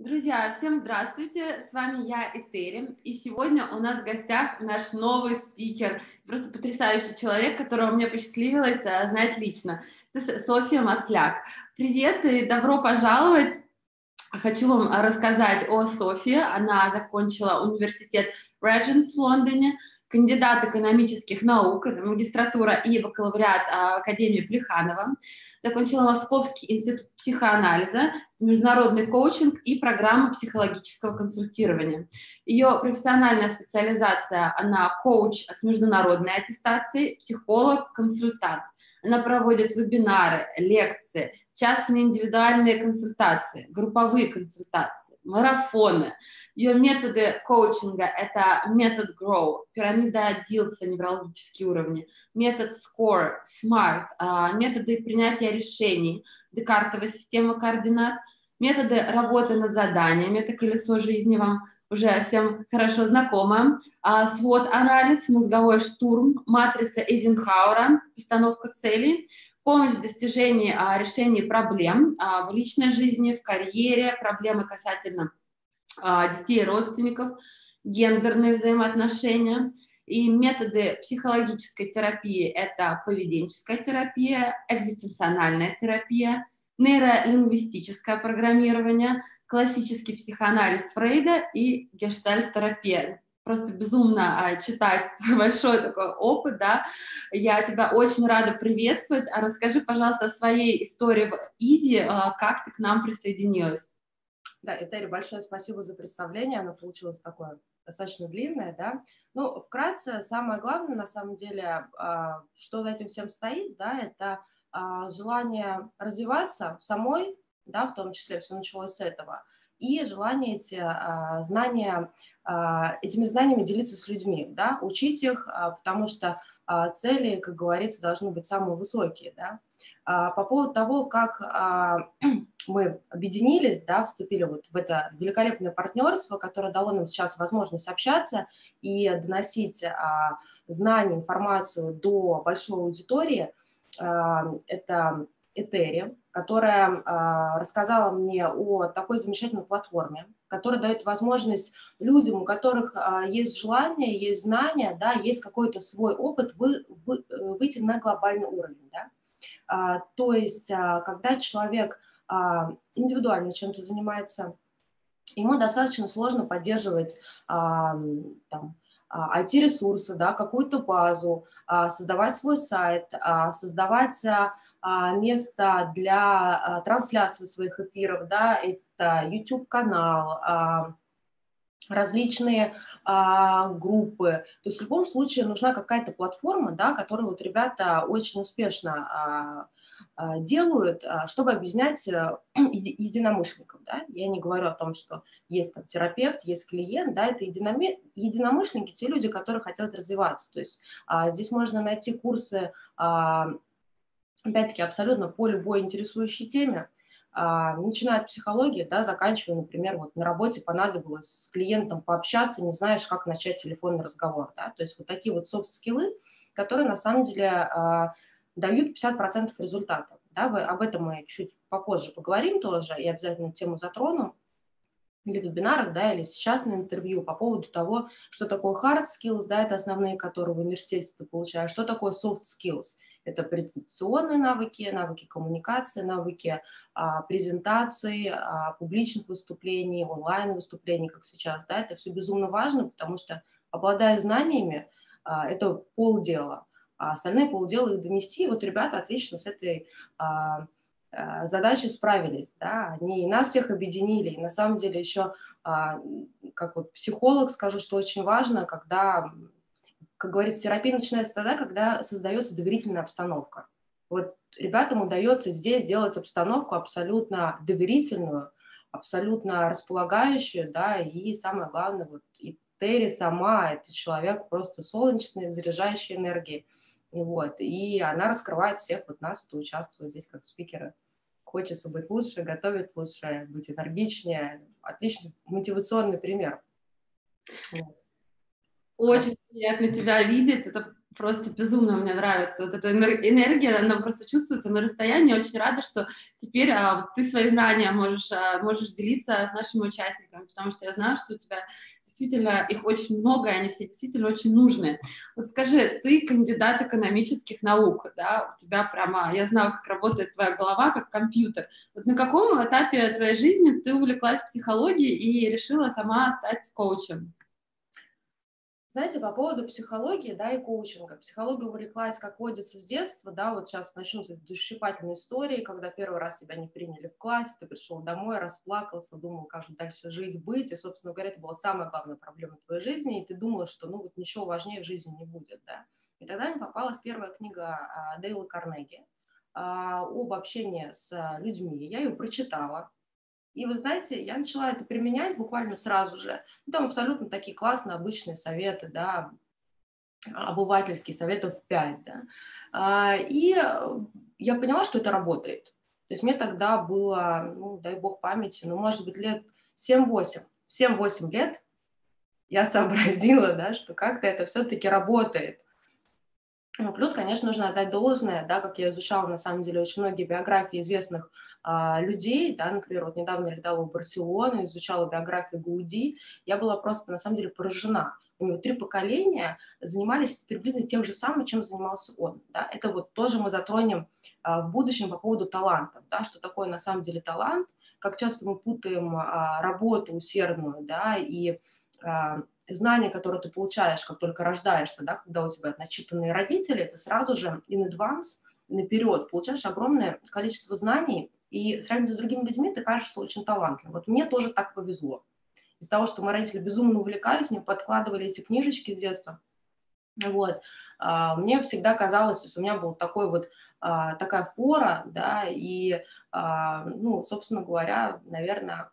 Друзья, всем здравствуйте, с вами я, Этери, и сегодня у нас в гостях наш новый спикер, просто потрясающий человек, которого мне посчастливилось а, знать лично. Это Софья Масляк. Привет и добро пожаловать! Хочу вам рассказать о Софье. Она закончила университет Regents в Лондоне, кандидат экономических наук, магистратура и бакалавриат а, Академии Плеханова. Закончила Московский институт психоанализа, международный коучинг и программу психологического консультирования. Ее профессиональная специализация, она коуч с международной аттестацией, психолог, консультант. Она проводит вебинары, лекции, частные индивидуальные консультации, групповые консультации, марафоны. Ее методы коучинга – это метод GROW, пирамида Дилса, неврологические уровни, метод SCORE, SMART, а, методы принятия решений, декартовая система координат, методы работы над заданиями, это колесо жизни вам уже всем хорошо знакомо, а, свод-анализ, мозговой штурм, матрица Эйзенхауэра, постановка целей – помощь в достижении а, решения проблем а, в личной жизни, в карьере, проблемы касательно а, детей и родственников, гендерные взаимоотношения. И методы психологической терапии – это поведенческая терапия, экзистенциональная терапия, нейролингвистическое программирование, классический психоанализ Фрейда и гештальт-терапия просто безумно а, читать большой такой опыт, да. Я тебя очень рада приветствовать. А расскажи, пожалуйста, о своей истории в Изи, а, как ты к нам присоединилась. Да, Этери, большое спасибо за представление. Оно получилось такое достаточно длинное, да. Ну, вкратце, самое главное, на самом деле, а, что за этим всем стоит, да, это желание развиваться самой, да, в том числе все началось с этого, и желание эти знания этими знаниями делиться с людьми, да, учить их, а, потому что а, цели, как говорится, должны быть самые высокие, да. По поводу того, как мы объединились, да, вступили вот в это великолепное партнерство, которое дало нам сейчас возможность общаться и доносить знания, информацию до большой аудитории, это Этери, которая а, рассказала мне о такой замечательной платформе, которая дает возможность людям, у которых а, есть желание, есть знания, да, есть какой-то свой опыт, вы, вы, э, выйти на глобальный уровень. Да? А, то есть, когда человек индивидуально чем-то занимается, ему достаточно сложно поддерживать там, IT-ресурсы, да, какую-то базу, а, создавать свой сайт, а, создавать а, место для трансляции своих эфиров, да, это YouTube-канал, различные а, группы. То есть в любом случае нужна какая-то платформа, да, которую вот ребята очень успешно а, а, делают, а, чтобы объяснять э, единомышленникам. Да? Я не говорю о том, что есть там терапевт, есть клиент, да, это единомышленники, те люди, которые хотят развиваться. То есть а, здесь можно найти курсы, опять-таки, абсолютно по любой интересующей теме, начиная от психологии, да, заканчивая, например, вот на работе понадобилось с клиентом пообщаться, не знаешь, как начать телефонный разговор, да, то есть вот такие вот софт-скиллы, которые на самом деле дают 50% результатов. Да, вы, об этом мы чуть попозже поговорим тоже, и обязательно тему затрону. Или в вебинарах, да, или сейчас на интервью по поводу того, что такое hard skills, да, это основные, которые в университете ты получаешь, что такое soft skills, это презентационные навыки, навыки коммуникации, навыки а, презентации, а, публичных выступлений, онлайн-выступлений, как сейчас, да, это все безумно важно, потому что, обладая знаниями, а, это полдела, а остальные полдела их донести. И вот ребята отлично с этой а, а, задачей справились, да, они нас всех объединили, и на самом деле еще, а, как вот психолог скажу, что очень важно, когда, как говорится, терапия начинается тогда, когда создается доверительная обстановка. Вот ребятам удается здесь сделать обстановку абсолютно доверительную, абсолютно располагающую, да, и самое главное, вот и Терри сама, это человек просто солнечный, заряжающий энергией. Вот, и она раскрывает всех вот нас, кто участвует здесь как спикеры. Хочется быть лучше, готовить лучше, быть энергичнее. Отличный мотивационный пример. Очень приятно тебя видеть. Это просто безумно мне нравится. Вот эта энергия, она просто чувствуется на расстоянии. Очень рада, что теперь а, ты свои знания можешь, а, можешь делиться с нашими участниками, потому что я знаю, что у тебя действительно их очень много, и они все действительно очень нужные. Вот скажи, ты кандидат экономических наук, да, у тебя прямо, я знаю, как работает твоя голова, как компьютер. Вот на каком этапе твоей жизни ты увлеклась психологией и решила сама стать коучем? Знаете, по поводу психологии, да, и коучинга. Психология увлеклась, как водится, с детства, да, вот сейчас начнутся душесчипательные истории, когда первый раз тебя не приняли в классе, ты пришел домой, расплакался, думал, как же дальше жить, быть, и, собственно говоря, это была самая главная проблема твоей жизни, и ты думала, что, ну, вот ничего важнее в жизни не будет, да. И тогда мне попалась первая книга а, Дейла Карнеги а, об общении с людьми. Я ее прочитала, и вы знаете, я начала это применять буквально сразу же. Ну, там абсолютно такие классные обычные советы, да, обывательские, советов 5, да. А, и я поняла, что это работает. То есть мне тогда было, ну, дай бог памяти, ну, может быть, лет 7-8. 7-8 лет я сообразила, да, что как-то это все-таки работает. Ну, плюс, конечно, нужно отдать должное, да, как я изучала, на самом деле, очень многие биографии известных людей, да, например, вот недавно летала в Барселону, изучала биографию Гауди, я была просто, на самом деле, поражена. У него три поколения занимались приблизительно тем же самым, чем занимался он. Да? Это вот тоже мы затронем а, в будущем по поводу талантов, да, что такое на самом деле талант, как часто мы путаем а, работу усердную, да, и а, знания, которые ты получаешь, как только рождаешься, да, когда у тебя начитанные родители, ты сразу же in advance, наперед получаешь огромное количество знаний, и сравнивая с другими людьми, ты кажешься очень талантливым. Вот мне тоже так повезло. Из-за того, что мои родители безумно увлекались, мне подкладывали эти книжечки с детства. Вот. А, мне всегда казалось, что у меня был такой вот а, такая фора, да, и, а, ну, собственно говоря, наверное,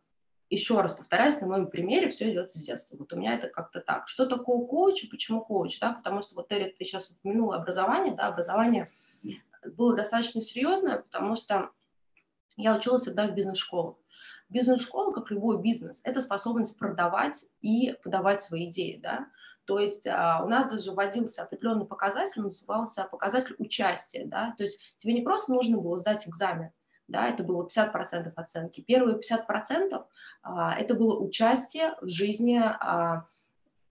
еще раз повторяюсь, на моем примере все идет с детства. Вот у меня это как-то так. Что такое коуч и почему коуч? Да? Потому что вот, Терри, ты сейчас упомянула образование, да, образование было достаточно серьезное, потому что я училась всегда в бизнес-школах. Бизнес-школа, как любой бизнес, это способность продавать и подавать свои идеи, да. То есть а, у нас даже вводился определенный показатель, назывался показатель участия, да. То есть тебе не просто нужно было сдать экзамен, да, это было 50% оценки. Первые 50% а, это было участие в жизни, а,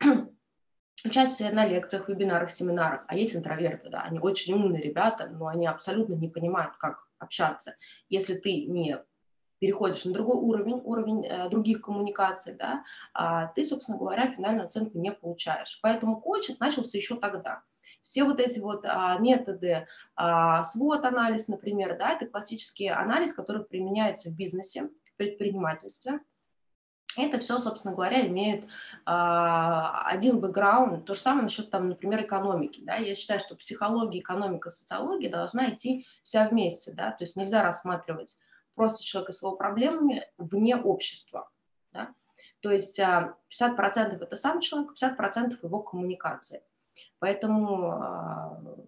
участие на лекциях, вебинарах, семинарах. А есть интроверты, да, они очень умные ребята, но они абсолютно не понимают, как общаться. Если ты не переходишь на другой уровень, уровень э, других коммуникаций, да, а ты, собственно говоря, финальную оценку не получаешь. Поэтому коучинг начался еще тогда. Все вот эти вот а, методы, а, свод-анализ, например, да, это классический анализ, который применяется в бизнесе, в предпринимательстве – это все, собственно говоря, имеет э, один бэкграунд. То же самое насчет, там, например, экономики. Да? Я считаю, что психология, экономика, социология должна идти вся вместе. Да? То есть нельзя рассматривать просто человека с его проблемами вне общества. Да? То есть э, а, 50% это сам человек, 50% его коммуникации. Поэтому э,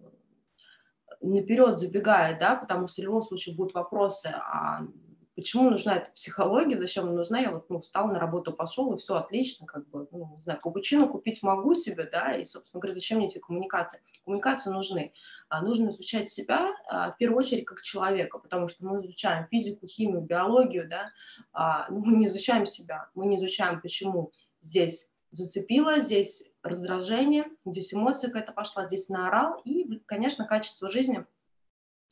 наперед забегая, да, потому что в любом случае будут вопросы, а Почему нужна эта психология, зачем она нужна? Я вот, ну, встал на работу, пошел, и все отлично, как бы, ну, не знаю, капучино купить могу себе, да, и, собственно говоря, зачем мне эти коммуникации? Коммуникации нужны. А нужно изучать себя, а, в первую очередь, как человека, потому что мы изучаем физику, химию, биологию, да, а, но мы не изучаем себя, мы не изучаем, почему здесь зацепило, здесь раздражение, здесь эмоция какая-то пошла, здесь наорал, и, конечно, качество жизни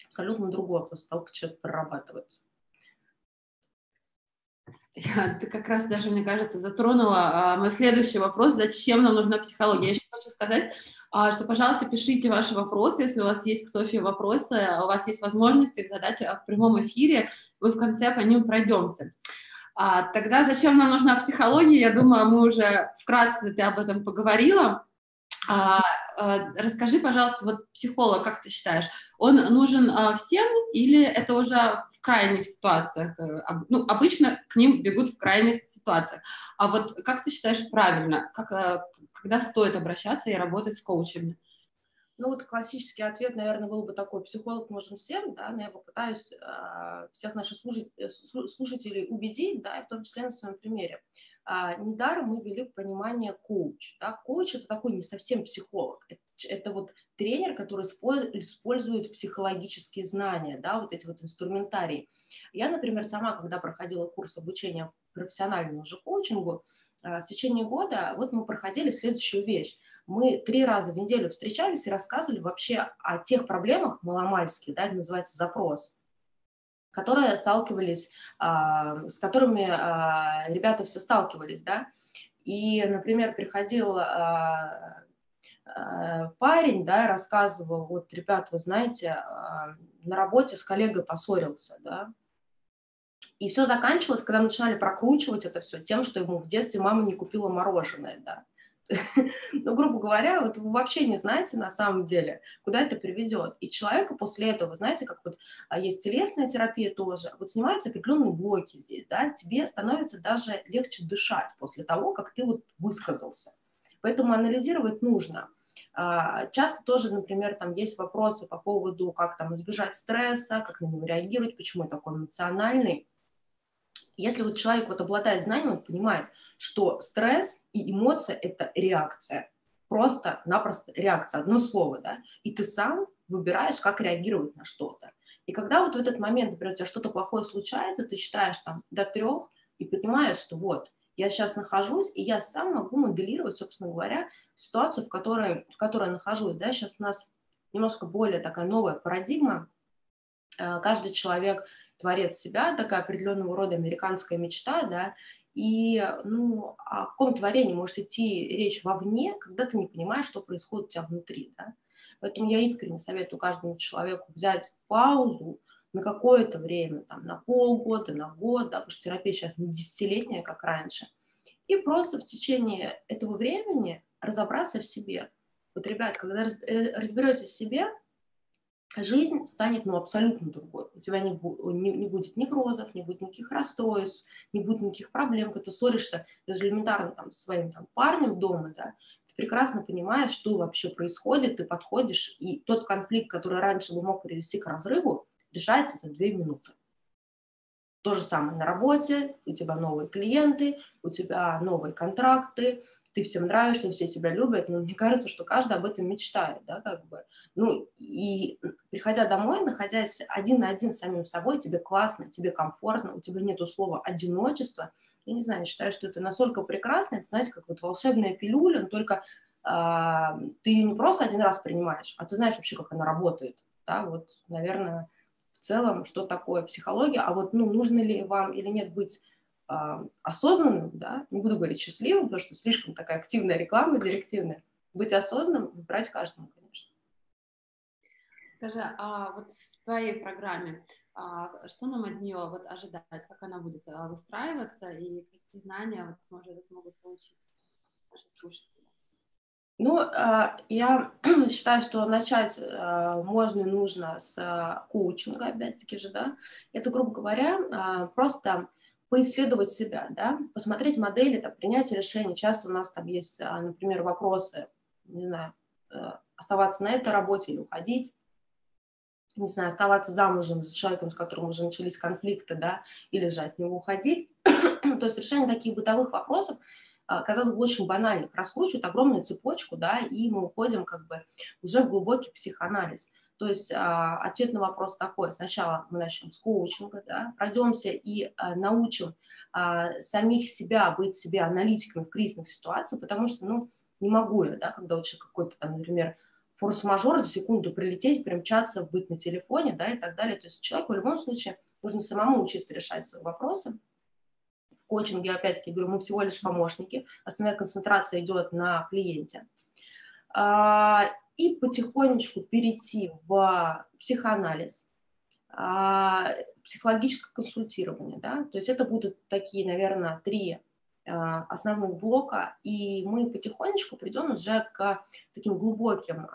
абсолютно другое после того, как человек прорабатывается. Ты как раз даже, мне кажется, затронула а, мой следующий вопрос, зачем нам нужна психология. Я еще хочу сказать, а, что, пожалуйста, пишите ваши вопросы, если у вас есть к Софии вопросы, а у вас есть возможность их задать в прямом эфире, мы в конце по ним пройдемся. А, тогда зачем нам нужна психология? Я думаю, мы уже вкратце ты об этом поговорила. А, расскажи, пожалуйста, вот психолог, как ты считаешь, он нужен а, всем или это уже в крайних ситуациях? Э, ну, обычно к ним бегут в крайних ситуациях. А вот как ты считаешь правильно, как, э, когда стоит обращаться и работать с коучами? Ну вот классический ответ, наверное, был бы такой, психолог нужен всем, да, но я попытаюсь э, всех наших слушателей, слушателей убедить, да, и в том числе на своем примере. А, недаром мы ввели понимание коуч. Да? Коуч – это такой не совсем психолог. это вот тренер, который использует психологические знания, да, вот эти вот инструментарии. Я, например, сама, когда проходила курс обучения профессиональному уже коучингу, э, в течение года вот мы проходили следующую вещь. Мы три раза в неделю встречались и рассказывали вообще о тех проблемах маломальских, да, это называется запрос, которые сталкивались, а, с которыми а, ребята все сталкивались, да. И, например, приходил а, Э, парень, да, рассказывал, вот, ребят, вы знаете, а, на работе с коллегой поссорился, да, и все заканчивалось, когда начинали прокручивать это все тем, что ему в детстве мама не купила мороженое, да. Ну, грубо говоря, вот вы вообще не знаете на самом деле, куда это приведет. И человека после этого, знаете, как вот а, есть телесная терапия тоже, вот снимаются определенные блоки здесь, да, тебе становится даже легче дышать после того, как ты вот высказался. Поэтому анализировать нужно. А, часто тоже, например, там есть вопросы по поводу, как там избежать стресса, как на него реагировать, почему он такой эмоциональный. Если вот человек вот обладает знанием, он понимает, что стресс и эмоция – это реакция, просто-напросто реакция, одно слово, да, и ты сам выбираешь, как реагировать на что-то. И когда вот в этот момент, например, у тебя что-то плохое случается, ты считаешь там до трех и понимаешь, что вот, я сейчас нахожусь, и я сам могу моделировать, собственно говоря, ситуацию, в которой, в которой я нахожусь. Да? Сейчас у нас немножко более такая новая парадигма. Э, каждый человек творец себя, такая определенного рода американская мечта, да, и ну, о каком творении может идти речь вовне, когда ты не понимаешь, что происходит у тебя внутри. Да? Поэтому я искренне советую каждому человеку взять паузу, на какое-то время, там, на полгода, на год, да, потому что терапия сейчас не десятилетняя, как раньше, и просто в течение этого времени разобраться в себе. Вот, ребят, когда э, разберетесь в себе, жизнь станет ну, абсолютно другой. У тебя не, не, не будет неврозов, не будет никаких расстройств, не будет никаких проблем, когда ты ссоришься даже элементарно там, со своим там, парнем дома, да, ты прекрасно понимаешь, что вообще происходит, ты подходишь, и тот конфликт, который раньше бы мог привести к разрыву, решается за две минуты. То же самое на работе, у тебя новые клиенты, у тебя новые контракты, ты всем нравишься, все тебя любят, но мне кажется, что каждый об этом мечтает, да, как бы. Ну, и приходя домой, находясь один на один с самим собой, тебе классно, тебе комфортно, у тебя нет слова одиночество. Я не знаю, считаю, что это настолько прекрасно, это, знаете, как вот волшебная пилюля, но только э, ты ее не просто один раз принимаешь, а ты знаешь вообще, как она работает, да, вот, наверное, в целом, что такое психология, а вот ну, нужно ли вам или нет быть осознанным, да, не буду говорить счастливым, потому что слишком такая активная реклама, директивная, быть осознанным, выбирать каждому, конечно. Скажи, а вот в твоей программе, а что нам от нее вот ожидать, как она будет а, выстраиваться и какие знания вот сможет, смогут получить наши слушатели? Ну, а, я считаю, что начать а, можно и нужно с а, коучинга, опять-таки же, да. Это, грубо говоря, просто поисследовать себя, да, посмотреть модели, там, принятия решений. Часто у нас там есть, например, вопросы, не знаю, э, оставаться на этой работе или уходить, не знаю, оставаться замужем с человеком, с которым уже начались конфликты, да, или же от него уходить. То есть решение таких бытовых вопросов – а, казалось бы, очень банальных, раскручивают огромную цепочку, да, и мы уходим как бы уже в глубокий психоанализ. То есть а, ответ на вопрос такой. Сначала мы начнем с коучинга, да, пройдемся и а, научим а, самих себя быть себе аналитиками в кризисных ситуациях, потому что, ну, не могу я, да, когда вот какой-то там, например, форс-мажор за секунду прилететь, примчаться, быть на телефоне, да, и так далее. То есть человеку в любом случае нужно самому учиться решать свои вопросы, коучинге, опять-таки, говорю, мы всего лишь помощники, основная концентрация идет на клиенте. А, и потихонечку перейти в психоанализ, а, психологическое консультирование, да, то есть это будут такие, наверное, три а, основных блока, и мы потихонечку придем уже к таким глубоким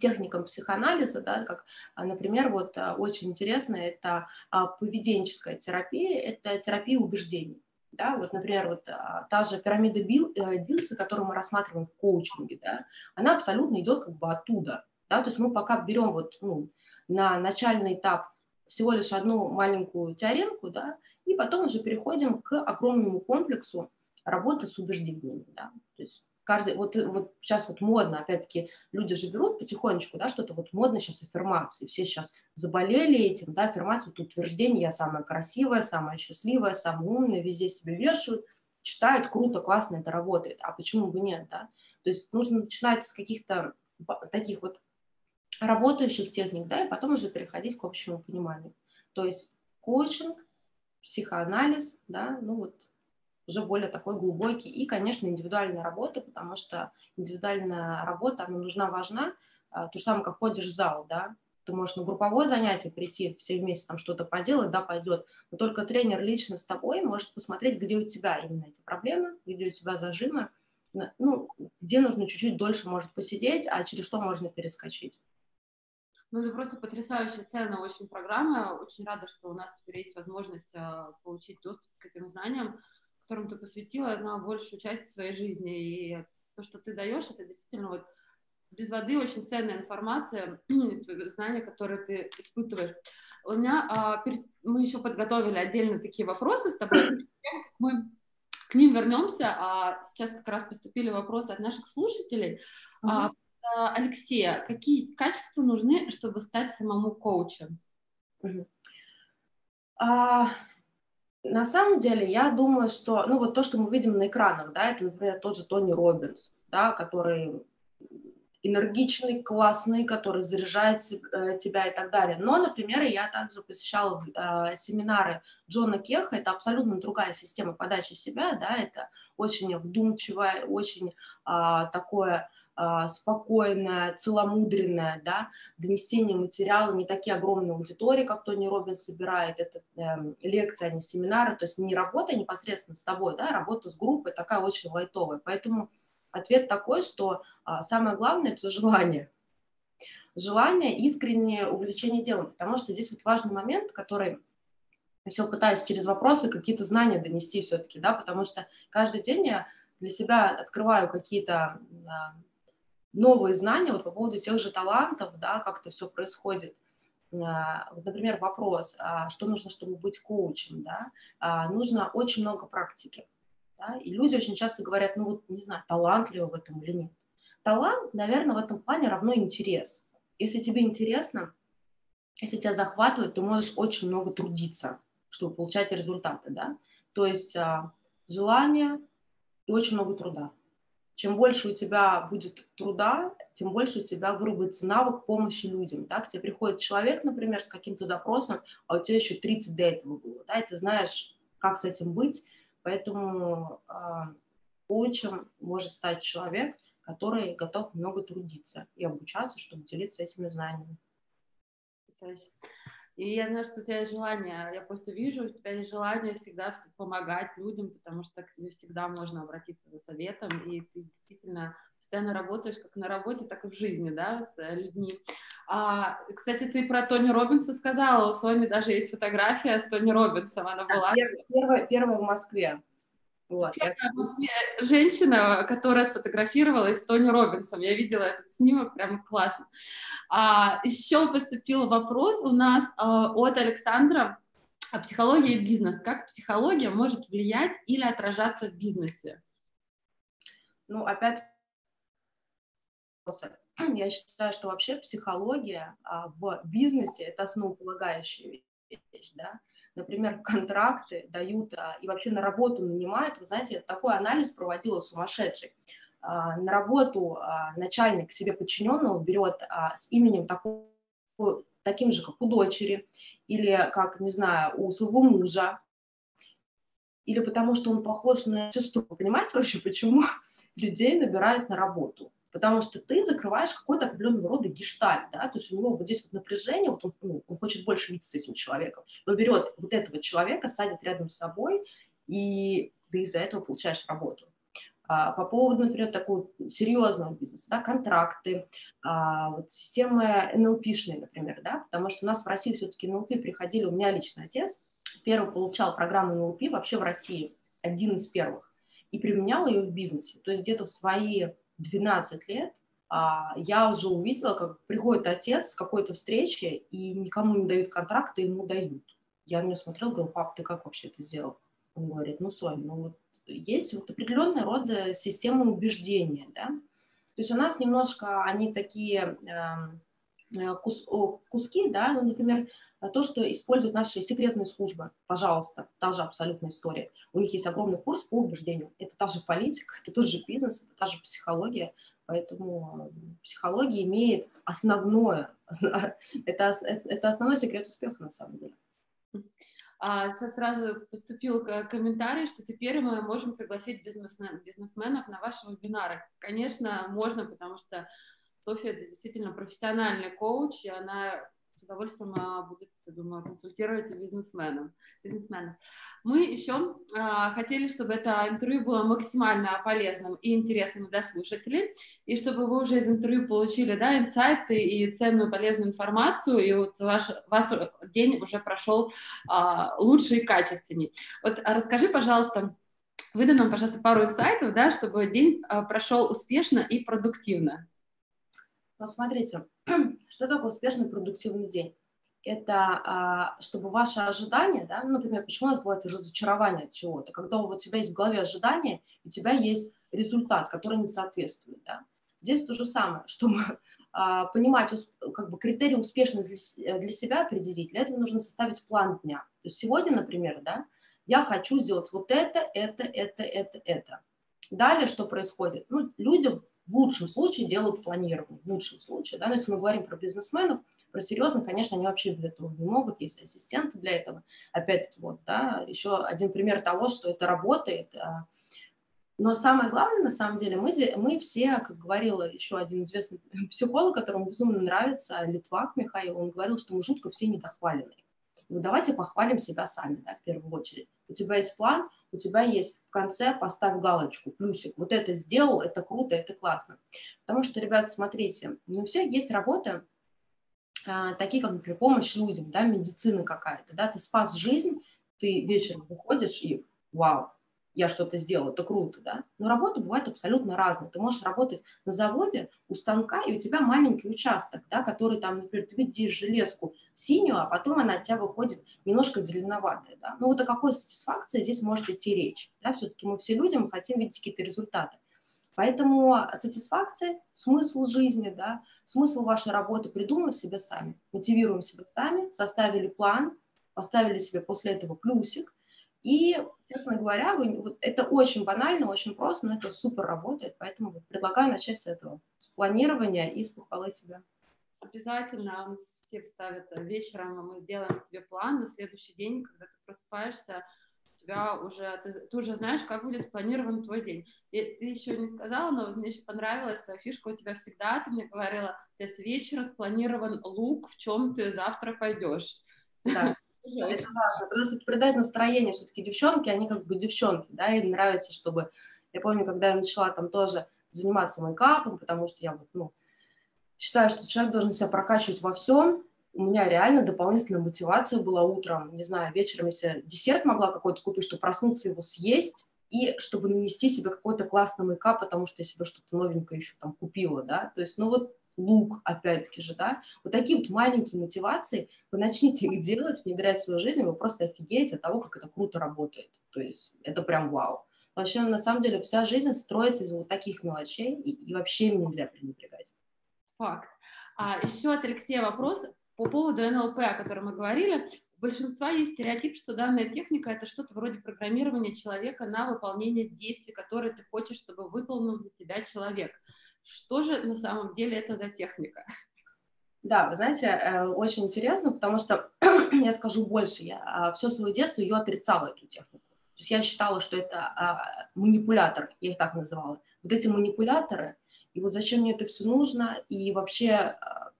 техникам психоанализа, да, как, а, например, вот а, очень интересно, это а, поведенческая терапия, это терапия убеждений. Да, вот, например, вот та же пирамида Билл, э, Дилса, которую мы рассматриваем в коучинге, да, она абсолютно идет как бы оттуда. Да, то есть мы пока берем вот, ну, на начальный этап всего лишь одну маленькую теоремку, да, и потом уже переходим к огромному комплексу работы с убеждениями. Да. То есть каждый, вот, вот сейчас вот модно, опять-таки, люди же берут потихонечку, да, что-то вот модно сейчас аффирмации, все сейчас заболели этим, да, аффирмации, вот утверждение, я самая красивая, самая счастливая, самая умная, везде себе вешают, читают, круто, классно, это работает, а почему бы нет, да, то есть нужно начинать с каких-то таких вот работающих техник, да, и потом уже переходить к общему пониманию, то есть коучинг, психоанализ, да, ну вот уже более такой глубокий. И, конечно, индивидуальная работа, потому что индивидуальная работа, она нужна, важна. А, то же самое, как ходишь в зал, да, ты можешь на групповое занятие прийти, все вместе там что-то поделать, да, пойдет, но только тренер лично с тобой может посмотреть, где у тебя именно эти проблемы, где у тебя зажимы, ну, где нужно чуть-чуть дольше может посидеть, а через что можно перескочить. Ну, это просто потрясающая ценная очень программа. Очень рада, что у нас теперь есть возможность э, получить доступ к этим знаниям которому ты посвятила на большую часть своей жизни. И то, что ты даешь, это действительно вот без воды очень ценная информация, знания, которые ты испытываешь. У меня а, перед, мы еще подготовили отдельно такие вопросы с тобой. Мы к ним вернемся. А сейчас как раз поступили вопросы от наших слушателей. Uh-huh. А, Алексея, какие качества нужны, чтобы стать самому коучем? Uh-huh. А, на самом деле, я думаю, что, ну, вот то, что мы видим на экранах, да, это, например, тот же Тони Робинс, да, который энергичный, классный, который заряжает э, тебя и так далее. Но, например, я также посещала э, семинары Джона Кеха, это абсолютно другая система подачи себя, да, это очень вдумчивое, очень э, такое спокойное, целомудренное, да, донесение материала, не такие огромные аудитории, как Тони Робинс собирает, это э, лекции, а не семинары, то есть не работа непосредственно с тобой, да, а работа с группой такая очень лайтовая, поэтому ответ такой, что а, самое главное – это желание, желание, искреннее увлечение делом, потому что здесь вот важный момент, который я все пытаюсь через вопросы какие-то знания донести все-таки, да, потому что каждый день я для себя открываю какие-то новые знания вот по поводу тех же талантов, да, как это все происходит. А, вот, например, вопрос, а что нужно, чтобы быть коучем, да, а, нужно очень много практики, да, и люди очень часто говорят, ну вот, не знаю, талант ли в этом или нет. Талант, наверное, в этом плане равно интерес. Если тебе интересно, если тебя захватывает, ты можешь очень много трудиться, чтобы получать результаты, да, то есть желание и очень много труда. Чем больше у тебя будет труда, тем больше у тебя выработается навык помощи людям. Да? К тебе приходит человек, например, с каким-то запросом, а у тебя еще 30 до этого было. Да? И ты знаешь, как с этим быть. Поэтому э, может стать человек, который готов много трудиться и обучаться, чтобы делиться этими знаниями. И я знаю, что у тебя есть желание, я просто вижу, у тебя есть желание всегда помогать людям, потому что к тебе всегда можно обратиться за советом, и ты действительно постоянно работаешь как на работе, так и в жизни, да, с э, людьми. А, кстати, ты про Тони Робинса сказала, у Сони даже есть фотография с Тони Робинсом, она была... Первая, первая в Москве. Вот. Женщина, которая сфотографировалась с Тони Робинсом. Я видела этот снимок, прямо классно. А, еще поступил вопрос у нас а, от Александра о психологии и бизнес. Как психология может влиять или отражаться в бизнесе? Ну, опять я считаю, что вообще психология а, в бизнесе – это основополагающая вещь, да, например, контракты дают а, и вообще на работу нанимают, вы знаете, такой анализ проводила сумасшедший. А, на работу а, начальник себе подчиненного берет с именем такого, таким же, как у дочери, или как, не знаю, у своего мужа, или потому что он похож на сестру. Понимаете вообще, почему людей набирают на работу? Потому что ты закрываешь какой-то определенного рода гештальт, да, то есть у него вот здесь вот напряжение, вот он, ну, он хочет больше видеться с этим человеком, он берет вот этого человека, садит рядом с собой, и ты из-за этого получаешь работу. А, по поводу, например, такого серьезного бизнеса, да, контракты, а, вот системы НЛПшные, например, да, потому что у нас в России все-таки НЛП приходили, у меня лично отец первый получал программу НЛП вообще в России, один из первых, и применял ее в бизнесе, то есть где-то в свои 12 лет а, я уже увидела, как приходит отец с какой-то встречи, и никому не дают контракты, ему дают. Я на него смотрела, говорю, пап, ты как вообще это сделал? Он говорит, ну, Соня, ну вот есть вот определенный род системы убеждения, да. То есть у нас немножко они такие э, кус, куски, да, ну, например, то, что используют наши секретные службы, пожалуйста, та же абсолютная история. У них есть огромный курс по убеждению. Это та же политика, это тот же бизнес, это та же психология. Поэтому психология имеет основное, это, это основной секрет успеха на самом деле. А сейчас сразу поступил комментарий, что теперь мы можем пригласить бизнесменов на ваши вебинары. Конечно, можно, потому что Софья это действительно профессиональный коуч, и она с удовольствием а, будет, я думаю, консультировать бизнесменам. бизнесменам. Мы еще а, хотели, чтобы это интервью было максимально полезным и интересным для слушателей, и чтобы вы уже из интервью получили да, инсайты и ценную полезную информацию, и вот ваш, ваш день уже прошел а, лучше и качественней. Вот расскажи, пожалуйста, выдай нам, пожалуйста, пару инсайтов, да, чтобы день а, прошел успешно и продуктивно. Ну, смотрите, что такое успешный продуктивный день? Это а, чтобы ваши ожидания, да, ну, например, почему у нас бывает разочарование от чего-то, когда у тебя есть в голове ожидания, у тебя есть результат, который не соответствует, да. Здесь то же самое, чтобы а, понимать как бы критерии успешности для, для себя определить, для этого нужно составить план дня. То есть сегодня, например, да, я хочу сделать вот это, это, это, это, это. Далее что происходит? Ну, люди в лучшем случае делают планирование, в лучшем случае, да, но если мы говорим про бизнесменов, про серьезно, конечно, они вообще без этого не могут, есть ассистенты для этого. Опять-таки, вот, да, еще один пример того, что это работает. А. Но самое главное, на самом деле, мы, мы все, как говорил еще один известный психолог, которому безумно нравится, Литвак Михаил, он говорил, что мы жутко все недохваленные. Ну, давайте похвалим себя сами, да, в первую очередь. У тебя есть план, у тебя есть в конце поставь галочку, плюсик. Вот это сделал, это круто, это классно. Потому что, ребят, смотрите, у всех есть работы, а, такие как, например, помощь людям, да, медицина какая-то, да, ты спас жизнь, ты вечером выходишь и вау, я что-то сделал, это круто, да. Но работа бывает абсолютно разная. Ты можешь работать на заводе у станка, и у тебя маленький участок, да, который там, например, ты видишь железку синюю, а потом она от тебя выходит немножко зеленоватая, да. Ну вот о какой сатисфакции здесь может идти речь, да. Все-таки мы все люди, мы хотим видеть какие-то результаты. Поэтому сатисфакция, смысл жизни, да, смысл вашей работы придумываем себе сами, мотивируем себя сами, составили план, поставили себе после этого плюсик – и, честно говоря, вы, вот это очень банально, очень просто, но это супер работает, поэтому предлагаю начать с этого, с планирования и с похвалы себя. Обязательно, у все ставят вечером, мы делаем себе план на следующий день, когда ты просыпаешься, тебя уже, ты, ты уже знаешь, как будет спланирован твой день. И ты еще не сказала, но мне еще понравилась фишка у тебя всегда, ты мне говорила, у тебя с вечера спланирован лук, в чем ты завтра пойдешь. Да. Это важно, потому что придать настроение все-таки девчонки, они как бы девчонки, да, им нравится, чтобы... Я помню, когда я начала там тоже заниматься мейкапом, потому что я вот, ну, считаю, что человек должен себя прокачивать во всем, у меня реально дополнительная мотивация была утром, не знаю, вечером, если десерт могла какой-то купить, чтобы проснуться его съесть, и чтобы нанести себе какой-то классный мейкап, потому что я себе что-то новенькое еще там купила, да, то есть, ну вот лук, опять-таки же, да, вот такие вот маленькие мотивации, вы начните их делать, внедрять в свою жизнь, вы просто офигеете от того, как это круто работает, то есть это прям вау. Вообще, на самом деле, вся жизнь строится из вот таких мелочей, и, и вообще им нельзя пренебрегать. Факт. А еще от Алексея вопрос по поводу НЛП, о котором мы говорили. У большинства есть стереотип, что данная техника – это что-то вроде программирования человека на выполнение действий, которые ты хочешь, чтобы выполнил для тебя человек. Что же на самом деле это за техника? Да, вы знаете, э, очень интересно, потому что я скажу больше, я а, все свое детство ее отрицала, эту технику. То есть я считала, что это а, манипулятор, я их так называла. Вот эти манипуляторы, и вот зачем мне это все нужно, и вообще а,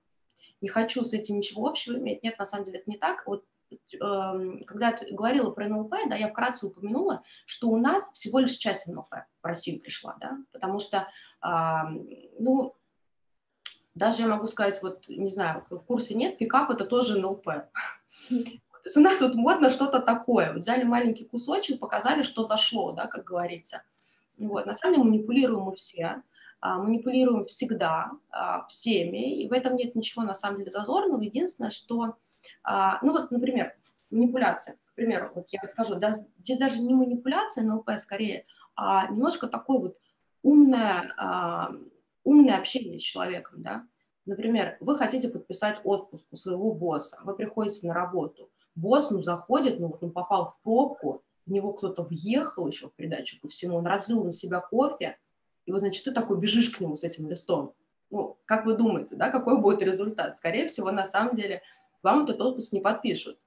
не хочу с этим ничего общего иметь. Нет, на самом деле это не так. Вот когда я говорила про НЛП, да, я вкратце упомянула, что у нас всего лишь часть НЛП в Россию пришла, да, потому что ну, даже я могу сказать, вот, не знаю, в курсе нет, пикап это тоже НЛП. То есть у нас вот модно что-то такое. Вот взяли маленький кусочек, показали, что зашло, да, как говорится. Вот. На самом деле манипулируем мы все, а, манипулируем всегда, а, всеми, и в этом нет ничего на самом деле зазорного. Единственное, что, а, ну вот, например, манипуляция. к примеру, вот я расскажу, да, здесь даже не манипуляция НЛП скорее, а немножко такое вот умное, а, умное общение с человеком, да. Например, вы хотите подписать отпуск у своего босса, вы приходите на работу, босс, ну, заходит, ну, вот он попал в пробку, в него кто-то въехал еще в придачу ко всему, он разлил на себя кофе, и вот, значит, ты такой бежишь к нему с этим листом. Ну, как вы думаете, да, какой будет результат? Скорее всего, на самом деле, вам этот отпуск не подпишут.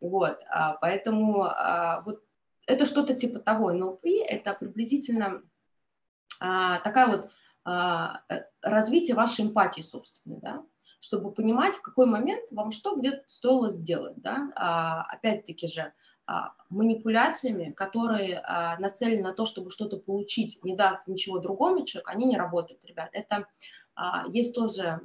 Вот, а, поэтому а, вот это что-то типа того. НЛП – это приблизительно а, такая вот а, э, развитие вашей эмпатии собственной, да, чтобы понимать, в какой момент вам что где стоило сделать, да, а, опять-таки же, а, манипуляциями, которые а, нацелены на то, чтобы что-то получить, не дав ничего другому человеку, они не работают, ребят. Это а, есть тоже,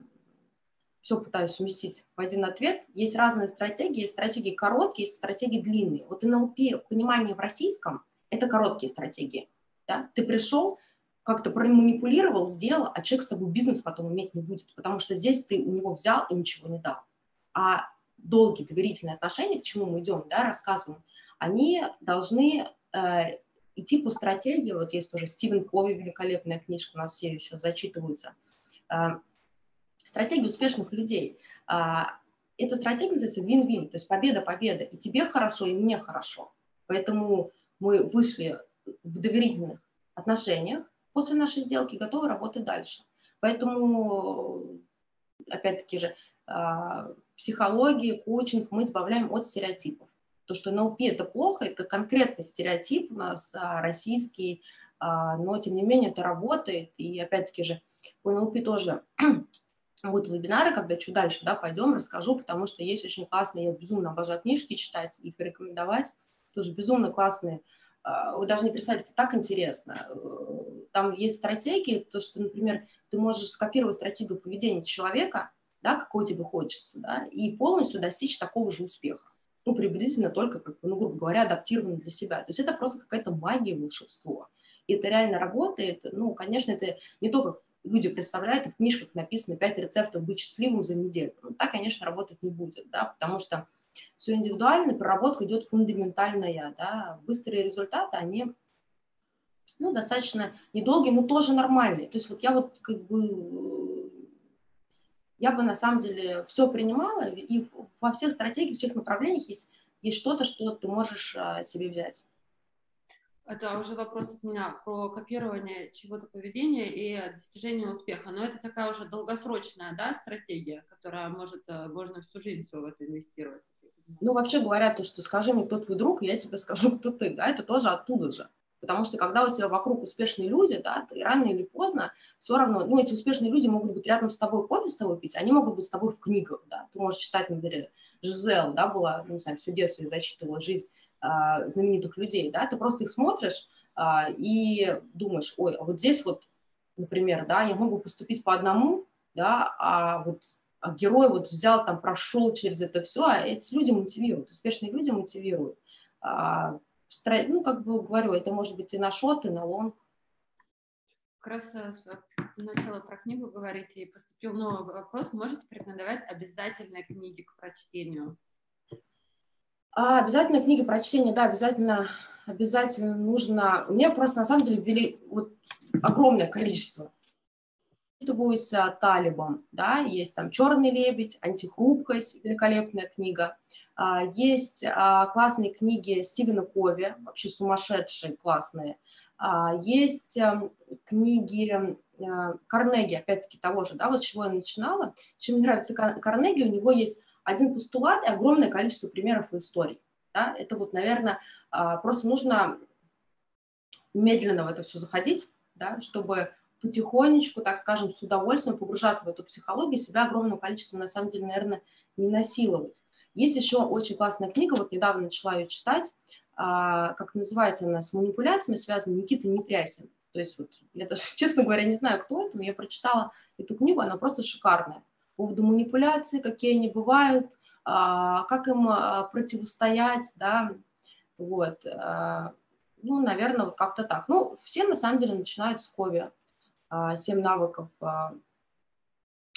все пытаюсь уместить в один ответ, есть разные стратегии, есть стратегии короткие, есть стратегии длинные. Вот НЛП в понимании в российском – это короткие стратегии. Да? Ты пришел, как-то проманипулировал, сделал, а человек с тобой бизнес потом иметь не будет, потому что здесь ты у него взял и ничего не дал. А долгие доверительные отношения, к чему мы идем, да, рассказываем, они должны э, идти по стратегии, вот есть тоже Стивен Кови, великолепная книжка, у нас все еще зачитываются, э, стратегия успешных людей. Э, эта стратегия называется win-win, то есть победа-победа, и тебе хорошо, и мне хорошо. Поэтому мы вышли в доверительных отношениях, после нашей сделки готовы работать дальше. Поэтому, опять-таки же, а, психология, коучинг мы избавляем от стереотипов. То, что НЛП это плохо, это конкретный стереотип у нас а, российский, а, но тем не менее это работает. И опять-таки же по НЛП тоже будут вебинары, когда чуть дальше да, пойдем, расскажу, потому что есть очень классные, я безумно обожаю книжки читать, их рекомендовать, тоже безумно классные а, вы даже не представляете, это так интересно. Там есть стратегии, то, что, например, ты можешь скопировать стратегию поведения человека, да, какой тебе хочется, да, и полностью достичь такого же успеха. Ну, приблизительно только, как, ну, грубо говоря, адаптированно для себя. То есть это просто какая-то магия, волшебство. И это реально работает. Ну, конечно, это не только люди представляют, и в книжках написано 5 рецептов быть счастливым за неделю. Ну, так, конечно, работать не будет, да, потому что все индивидуально, проработка идет фундаментальная, да, быстрые результаты, они ну, достаточно недолгие, но тоже нормальные. То есть вот я вот как бы, я бы на самом деле все принимала, и во всех стратегиях, всех направлениях есть, есть что-то, что ты можешь а, себе взять. Это уже вопрос от меня про копирование чего-то поведения и достижение успеха. Но это такая уже долгосрочная да, стратегия, которая может, э, можно всю жизнь все в это инвестировать. Ну, вообще говорят, то, что скажи мне, кто твой друг, я тебе скажу, кто ты, да, это тоже оттуда же. Потому что когда у тебя вокруг успешные люди, да, ты рано или поздно все равно, ну, эти успешные люди могут быть рядом с тобой кофе с тобой пить, они могут быть с тобой в книгах, да. Ты можешь читать, например, Жизел, да, была, не знаю, всю детство и зачитывала жизнь знаменитых людей, да, ты просто их смотришь э, и думаешь, ой, а вот здесь вот, например, да, я могу поступить по одному, да, а вот а герой вот взял, там, прошел через это все, а эти люди мотивируют, успешные люди мотивируют. А, ну, как бы говорю, это может быть и на шот, и на лонг. Как раз э, начала про книгу говорить, и поступил новый вопрос. Можете порекомендовать обязательные книги к прочтению? А, обязательно книги про чтение, да, обязательно, обязательно нужно. Мне просто на самом деле ввели вот огромное количество воспитываюсь талибом, да, есть там «Черный лебедь», «Антихрупкость», великолепная книга, а, есть а, классные книги Стивена Кови, вообще сумасшедшие, классные, а, есть эм, книги э, Карнеги, опять-таки того же, да, вот с чего я начинала. Чем мне нравится Карнеги, у него есть один постулат и огромное количество примеров и историй. Да? Это вот, наверное, просто нужно медленно в это все заходить, да, чтобы потихонечку, так скажем, с удовольствием погружаться в эту психологию, себя огромное количество, на самом деле, наверное, не насиловать. Есть еще очень классная книга, вот недавно начала ее читать, а, как называется она, с манипуляциями связана Никита Непряхин. То есть вот, я даже, честно говоря, не знаю, кто это, но я прочитала эту книгу, она просто шикарная. По поводу манипуляций, какие они бывают, а, как им а, противостоять, да, вот. Ну, наверное, вот как-то так. Ну, все на самом деле начинают с Кови. А, «Семь навыков». А,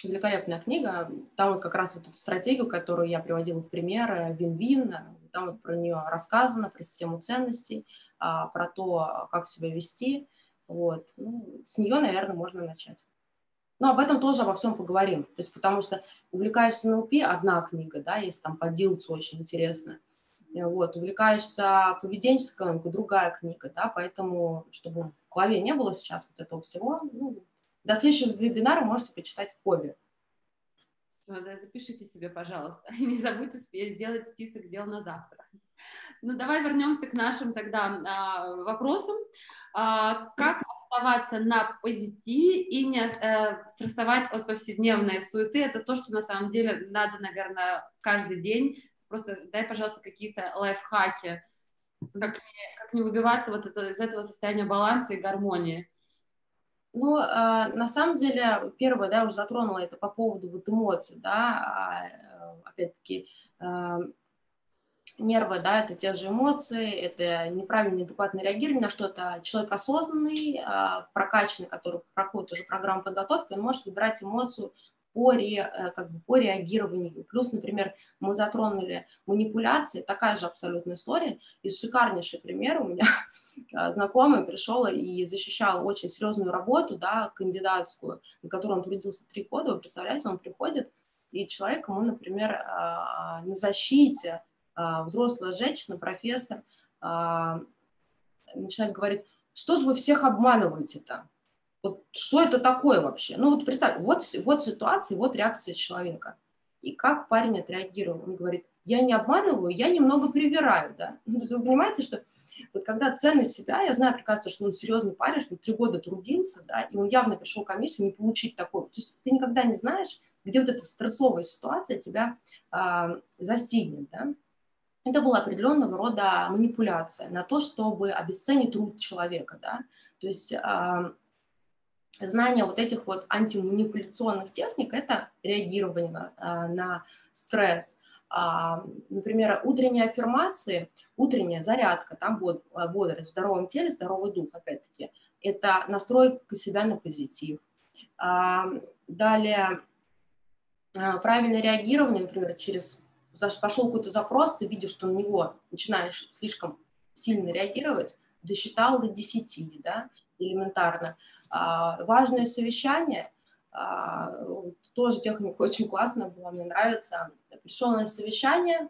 великолепная книга. Там вот как раз вот эту стратегию, которую я приводила в пример, вин-вин, там вот про нее рассказано, про систему ценностей, а, про то, как себя вести. Вот. Ну, с нее, наверное, можно начать. Но об этом тоже обо всем поговорим. То есть, потому что увлекаешься НЛП – одна книга, да, есть там по Дилцу очень интересная. Вот, увлекаешься поведенческой экономикой – другая книга, да, поэтому, чтобы в голове не было сейчас вот этого всего, ну, до следующего вебинара можете почитать хобби. Запишите себе, пожалуйста, и не забудьте сделать список дел на завтра. Ну, давай вернемся к нашим тогда а, вопросам. А, как оставаться на позитиве и не э, стрессовать от повседневной суеты? Это то, что на самом деле надо, наверное, каждый день. Просто дай, пожалуйста, какие-то лайфхаки, как, как не выбиваться вот это, из этого состояния баланса и гармонии. Ну, э, на самом деле, первое, да, уже затронула это по поводу вот эмоций, да, а, э, опять-таки, э, нервы, да, это те же эмоции, это неправильное, неадекватное реагирование на что-то. Человек осознанный, э, прокачанный, который проходит уже программу подготовки, он может выбирать эмоцию по, ре, э, как бы по реагированию. Плюс, например, мы затронули манипуляции, такая же абсолютная история. И шикарнейший пример у меня э, знакомый пришел и защищал очень серьезную работу, да, кандидатскую, на которой он трудился три года. Вы представляете, он приходит, и человек ему, например, э, на защите, взрослая женщина, профессор, начинает говорить, что же вы всех обманываете-то? Вот что это такое вообще? Ну вот представь, вот, вот ситуация, вот реакция человека. И как парень отреагировал? Он говорит, я не обманываю, я немного привираю, да. Вы понимаете, что вот когда ценность себя, я знаю прекрасно, что он серьезный парень, что он три года трудился, да, и он явно пришел в комиссию не получить такое. То есть ты никогда не знаешь, где вот эта стрессовая ситуация тебя э, застигнет, да. Это была определенного рода манипуляция на то, чтобы обесценить труд человека, да. То есть э, знание вот этих вот антиманипуляционных техник – это реагирование на, а, на стресс. А, например, утренние аффирмации, утренняя зарядка, там а, бодрость в здоровом теле, здоровый дух, опять-таки, это настройка себя на позитив. Далее, правильное реагирование, например, через пошел какой-то запрос, ты видишь, что на него начинаешь слишком сильно реагировать, досчитал до 10, да, элементарно. А, важное совещание, а, тоже техника очень классная была, мне нравится. Пришел на совещание,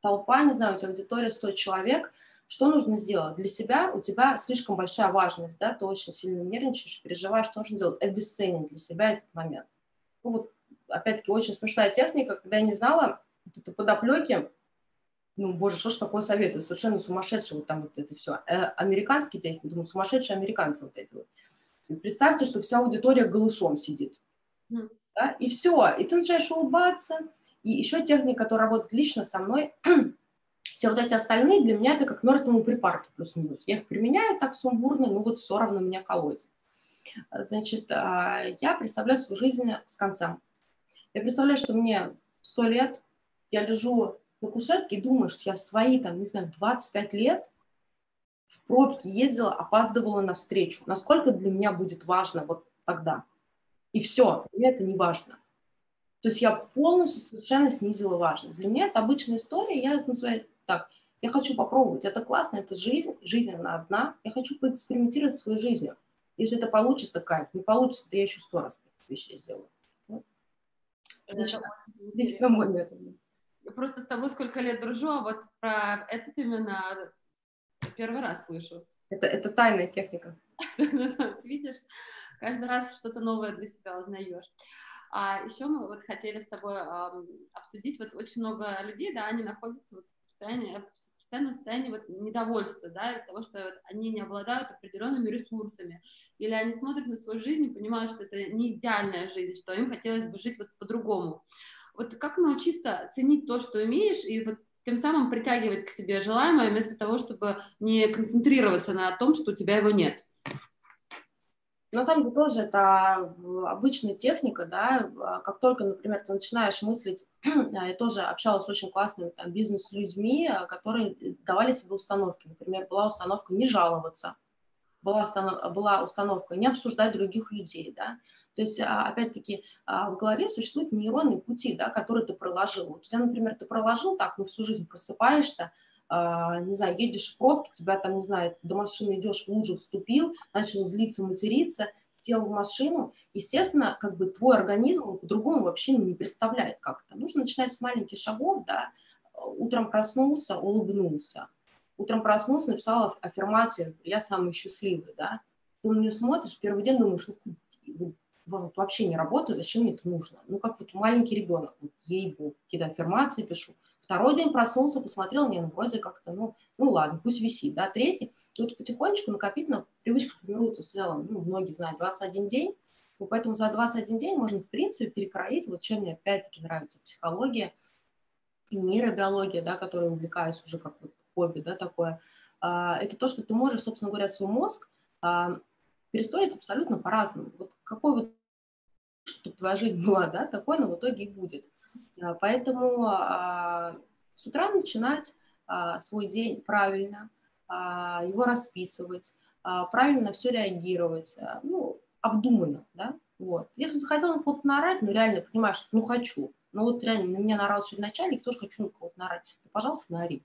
толпа, не знаю, у тебя аудитория 100 человек, что нужно сделать? Для себя у тебя слишком большая важность, да, ты очень сильно нервничаешь, переживаешь, что нужно сделать? Обесценить для себя этот момент. Ну, вот, опять-таки, очень смешная техника, когда я не знала вот это подоплеки, ну, боже, что ж такое советую, совершенно сумасшедшие вот там вот это все. Э, американские техники, думаю, сумасшедшие американцы вот эти вот. И представьте, что вся аудитория голышом сидит. Mm. Да? И все, и ты начинаешь улыбаться. И еще техника, которая работает лично со мной, все вот эти остальные для меня это как мертвому припарку плюс-минус. Я их применяю так сумбурно, но вот все равно меня колотит. Значит, а, я представляю свою жизнь с конца. Я представляю, что мне сто лет, я лежу на кушетке и думаю, что я в свои, там, не знаю, 25 лет в пробке ездила, опаздывала на встречу. Насколько для меня будет важно вот тогда. И все, мне это не важно. То есть я полностью совершенно снизила важность. Для меня это обычная история, я это называю так. Я хочу попробовать, это классно, это жизнь, жизнь она одна. Я хочу поэкспериментировать своей жизнью. Если это получится, кайф. Не получится, то я еще сто раз таких вещей сделаю. Вот. Лично, лично мой метод просто с тобой сколько лет дружу, а вот про этот именно первый раз слышу. Это, это тайная техника. Видишь, каждый раз что-то новое для себя узнаешь. А еще мы вот хотели с тобой э, обсудить, вот очень много людей, да, они находятся вот в состоянии, в постоянном состоянии вот недовольства, да, из-за того, что вот они не обладают определенными ресурсами, или они смотрят на свою жизнь и понимают, что это не идеальная жизнь, что им хотелось бы жить вот по-другому. Вот как научиться ценить то, что имеешь, и вот тем самым притягивать к себе желаемое, вместо того, чтобы не концентрироваться на том, что у тебя его нет. На самом деле тоже это обычная техника, да, как только, например, ты начинаешь мыслить, я тоже общалась с очень классными там бизнес-людьми, которые давали себе установки, например, была установка не жаловаться, была, установ, была установка не обсуждать других людей, да, То есть, а, опять-таки, а, в голове существуют нейронные пути, да, которые ты проложил. Вот у тебя, например, ты проложил так, ну, всю жизнь просыпаешься, а, не знаю, едешь в пробке, тебя там, не знаю, до машины идешь, в лужу вступил, начал злиться, материться, сел в машину, естественно, как бы твой организм по-другому вообще не представляет как-то. Нужно начинать с маленьких шагов, да, утром проснулся, улыбнулся, утром проснулся, написал аффирмацию, я самый счастливый, да, ты на нее смотришь, первый день думаешь, ну, вообще не работаю, зачем мне это нужно? Ну, как вот маленький ребенок, вот, ей-богу, какие-то аффирмации пишу. Второй день проснулся, посмотрел, не, ну, вроде как-то, ну, ну, ладно, пусть висит, да, третий. И вот потихонечку накопительно привычка формируется в целом, ну, многие знают, 21 день, ну, поэтому за 21 день можно, в принципе, перекроить, вот чем мне опять-таки нравится психология, нейробиология, да, которой увлекаюсь уже как вот хобби, да, такое, а, это то, что ты можешь, собственно говоря, свой мозг а, перестроить абсолютно по-разному. Вот какой вот чтобы твоя жизнь была, да, такой она в итоге и будет. А, поэтому а, с утра начинать а, свой день правильно, его расписывать, правильно все реагировать, ну, обдуманно, да, вот. Если захотел на кого-то наорать, ну, реально понимаешь, что, ну, хочу, ну, вот реально на меня наорал сегодня начальник, тоже хочу на кого-то наорать, ну, пожалуйста, наори.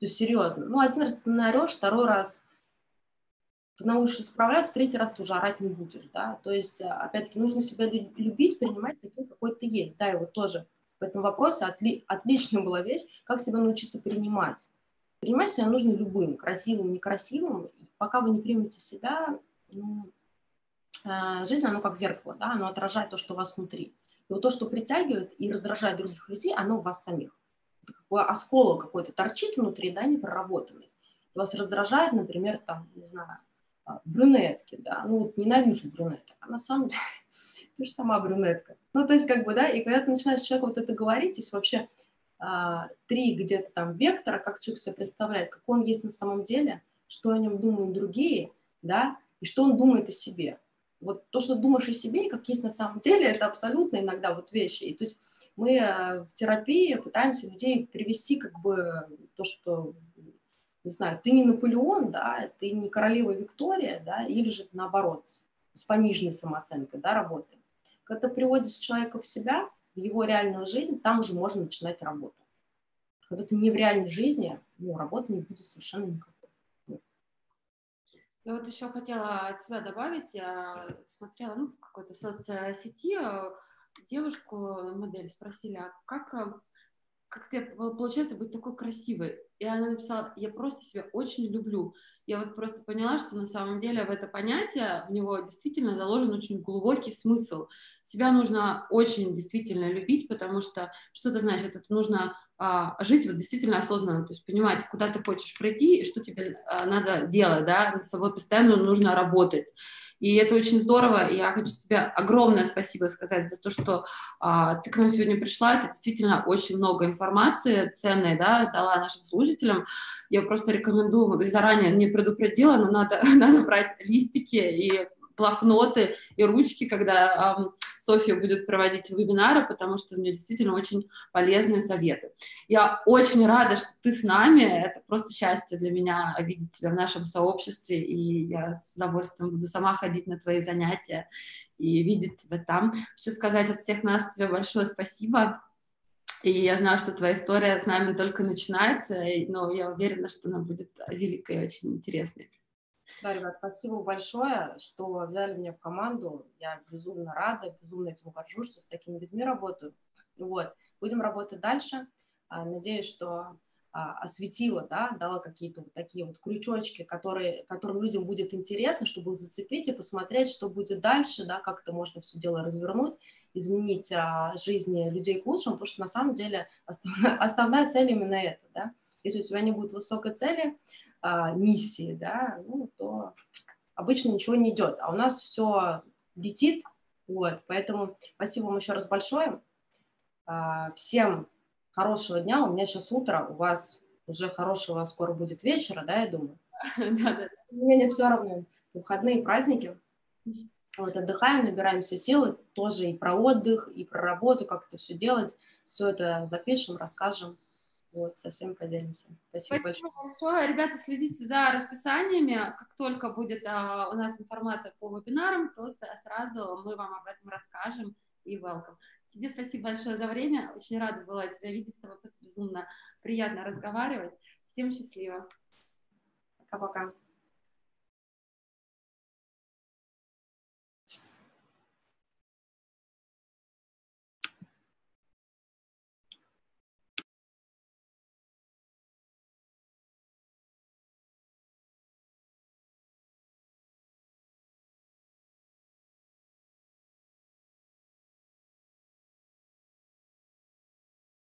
То есть серьезно. Ну, один раз ты наорешь, второй раз научишься справляться, третий раз ты уже орать не будешь, да, то есть, а, опять-таки, нужно себя любить, принимать таким, какой ты есть, да, и вот тоже в этом вопросе отли, отличная была вещь, как себя научиться принимать. Принимать себя нужно любым, красивым, некрасивым, и пока вы не примете себя, ну, а, жизнь, она как зеркало, да, оно отражает то, что у вас внутри. И вот то, что притягивает и раздражает других людей, оно у вас самих. Какой осколок какой-то торчит внутри, да, непроработанный. Вас раздражает, например, там, не знаю, брюнетки, да, ну вот ненавижу брюнеток, а на самом деле ты же сама брюнетка. Ну, то есть, как бы, да, и когда ты начинаешь человеку вот это говорить, есть вообще а, три где-то там вектора, как человек себе представляет, как он есть на самом деле, что о нем думают другие, да, и что он думает о себе. Вот то, что думаешь о себе, и как есть на самом деле, это абсолютно иногда вот вещи. И то есть мы а, в терапии пытаемся людей привести как бы то, что не знаю, ты не Наполеон, да, ты не королева Виктория, да, или же наоборот, с пониженной самооценкой, да, работаем. Когда ты приводишь человека в себя, в его реальную жизнь, там уже можно начинать работу. Когда ты не в реальной жизни, ну, работы не будет совершенно никакой. Я вот еще хотела от себя добавить, я смотрела ну, в какой-то соцсети, э, девушку, модель, спросили, а как э, как тебе получается быть такой красивой? И она написала, я просто себя очень люблю. Я вот просто поняла, что на самом деле в это понятие, в него действительно заложен очень глубокий смысл. Себя нужно очень действительно любить, потому что что это значит? Это нужно а, жить вот действительно осознанно, то есть понимать, куда ты хочешь пройти и что тебе а, надо делать, да, над собой постоянно нужно работать. И это очень здорово. Я хочу тебе огромное спасибо сказать за то, что а, ты к нам сегодня пришла. Это действительно очень много информации ценной, да, дала нашим слушателям. Я просто рекомендую, заранее не предупредила, но надо, надо брать листики и блокноты и ручки, когда Софья будет проводить вебинары, потому что у нее действительно очень полезные советы. Я очень рада, что ты с нами. Это просто счастье для меня видеть тебя в нашем сообществе, и я с удовольствием буду сама ходить на твои занятия и видеть тебя там. Хочу сказать от всех нас тебе большое спасибо. И я знаю, что твоя история с нами только начинается, но я уверена, что она будет великой и очень интересной. Да, ребят, спасибо большое, что взяли меня в команду. Я безумно рада, безумно этим горжусь, что с такими людьми работаю. Вот. Будем работать дальше. А, надеюсь, что а, осветила, да, дала какие-то вот такие вот крючочки, которые, которым людям будет интересно, чтобы их зацепить и посмотреть, что будет дальше, да, как это можно все дело развернуть, изменить а, жизни людей к лучшему, потому что на самом деле основная, основная цель именно это, да. Если у тебя не будет высокой цели, а, миссии, да, ну, то обычно ничего не идет. А у нас все летит, вот, поэтому спасибо вам еще раз большое. А, всем хорошего дня. У меня сейчас утро, у вас уже хорошего скоро будет вечера, да, я думаю. Мне все равно. Выходные праздники. Вот, отдыхаем, набираемся силы. Тоже и про отдых, и про работу, как это все делать. Все это запишем, расскажем. Вот, со всеми поделимся. Спасибо, Спасибо большое. большое. Ребята, следите за расписаниями. Как только будет а, у нас информация по вебинарам, то сразу мы вам об этом расскажем и welcome. Тебе спасибо большое за время. Очень рада была тебя видеть. С тобой просто безумно приятно разговаривать. Всем счастливо. Пока-пока.